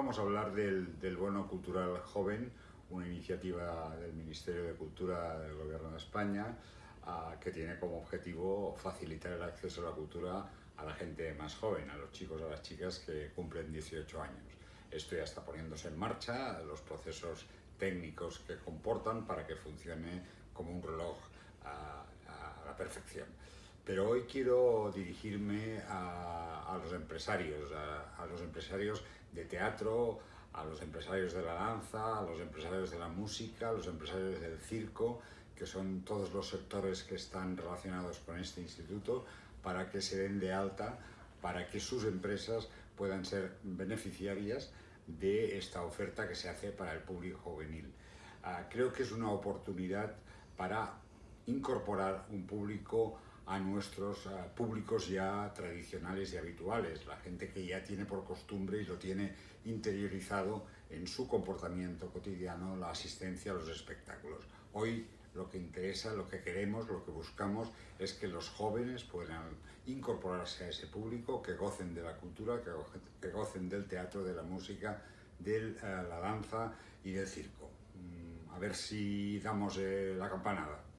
vamos a hablar del, del, Bono Cultural Joven, una iniciativa del Ministerio de Cultura del Gobierno de España uh, que tiene como objetivo facilitar el acceso a la cultura a la gente más joven, a los chicos, a las chicas que cumplen 18 años. Esto ya está poniéndose en marcha, los procesos técnicos que comportan para que funcione como un reloj a, a la perfección. Pero hoy quiero dirigirme a los empresarios, a, a, los empresarios de teatro, a los empresarios de la danza, a los empresarios de la música, a los empresarios del circo, que son todos los sectores que están relacionados con este instituto, para que se den de alta, para que sus empresas puedan ser beneficiarias de esta oferta que se hace para el público juvenil. Uh, creo que es una oportunidad para incorporar un público a nuestros uh, públicos ya tradicionales y habituales, la gente que ya tiene por costumbre y lo tiene interiorizado en su comportamiento cotidiano la asistencia a los espectáculos. Hoy lo que interesa, lo que queremos, lo que buscamos es que los jóvenes puedan incorporarse a ese público, que gocen de la cultura, que, go que gocen del teatro, de la música, de uh, la danza y del circo. Mm, a ver si damos eh, la campanada.